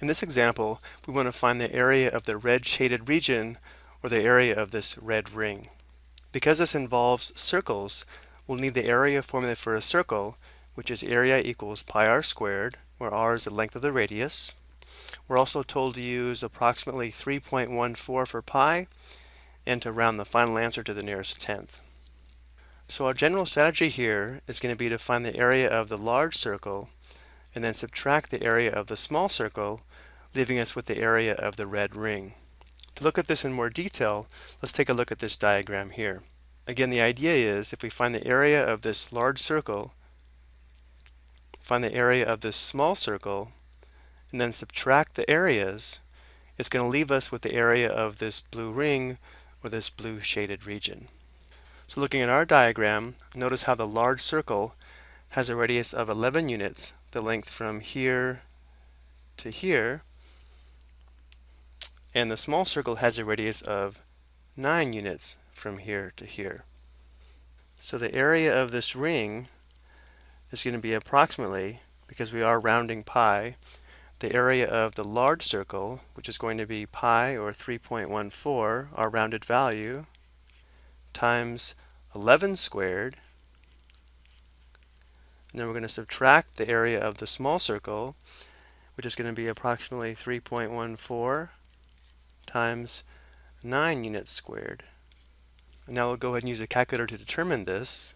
In this example, we want to find the area of the red shaded region or the area of this red ring. Because this involves circles, we'll need the area formula for a circle, which is area equals pi r squared, where r is the length of the radius. We're also told to use approximately 3.14 for pi and to round the final answer to the nearest tenth. So our general strategy here is going to be to find the area of the large circle and then subtract the area of the small circle, leaving us with the area of the red ring. To look at this in more detail, let's take a look at this diagram here. Again, the idea is if we find the area of this large circle, find the area of this small circle, and then subtract the areas, it's going to leave us with the area of this blue ring or this blue shaded region. So looking at our diagram, notice how the large circle has a radius of 11 units, the length from here to here, and the small circle has a radius of 9 units from here to here. So the area of this ring is going to be approximately, because we are rounding pi, the area of the large circle, which is going to be pi or 3.14, our rounded value, times 11 squared, and then we're going to subtract the area of the small circle, which is going to be approximately 3.14 times 9 units squared. And now we'll go ahead and use a calculator to determine this.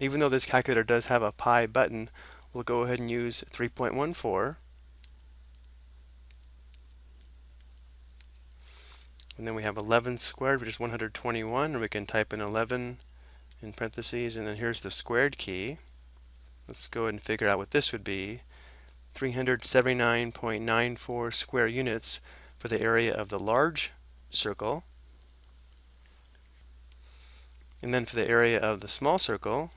Even though this calculator does have a pi button, we'll go ahead and use 3.14. And then we have 11 squared, which is 121, and we can type in 11 in parentheses, and then here's the squared key. Let's go ahead and figure out what this would be. 379.94 square units for the area of the large circle. And then for the area of the small circle,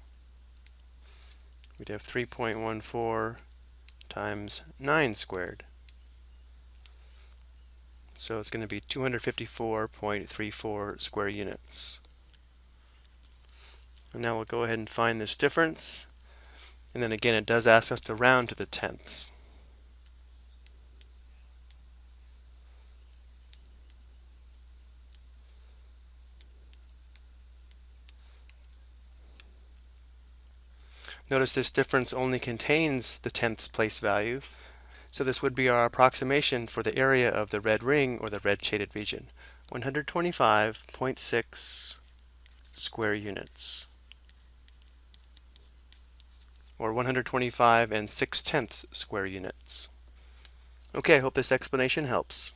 we'd have 3.14 times 9 squared. So it's going to be 254.34 square units. And now we'll go ahead and find this difference. And then again, it does ask us to round to the tenths. Notice this difference only contains the tenths place value, so this would be our approximation for the area of the red ring or the red shaded region, 125.6 square units or 125 and 6 tenths square units. Okay, I hope this explanation helps.